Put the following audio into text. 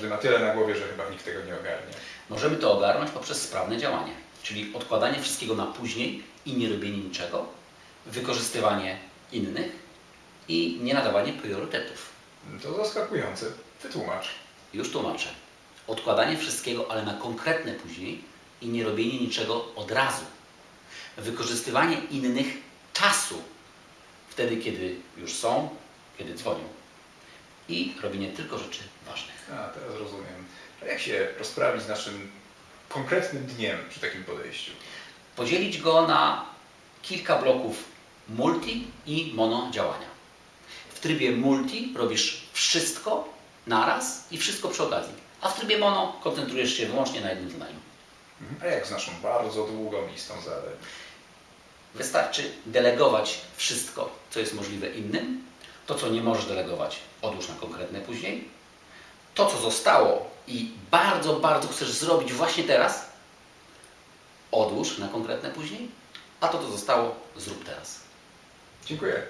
każdy ma tyle na głowie, że chyba nikt tego nie ogarnie. Możemy to ogarnąć poprzez sprawne działanie, czyli odkładanie wszystkiego na później i nie robienie niczego, wykorzystywanie innych i nie nadawanie priorytetów. To zaskakujące. Wytłumacz. Już tłumaczę. Odkładanie wszystkiego, ale na konkretne później i nie robienie niczego od razu. Wykorzystywanie innych czasu, wtedy kiedy już są, kiedy dzwonią. I robienie tylko rzeczy ważnych. A, teraz rozumiem. A jak się rozprawić z naszym konkretnym dniem przy takim podejściu? Podzielić go na kilka bloków multi i mono działania. W trybie multi robisz wszystko naraz i wszystko przy okazji. A w trybie mono koncentrujesz się wyłącznie na jednym zadaniu. A jak z naszą bardzo długą listą zadań? Wystarczy delegować wszystko, co jest możliwe innym. To, co nie możesz delegować, odłóż na konkretne później. To, co zostało i bardzo, bardzo chcesz zrobić właśnie teraz, odłóż na konkretne później. A to, co zostało, zrób teraz. Dziękuję.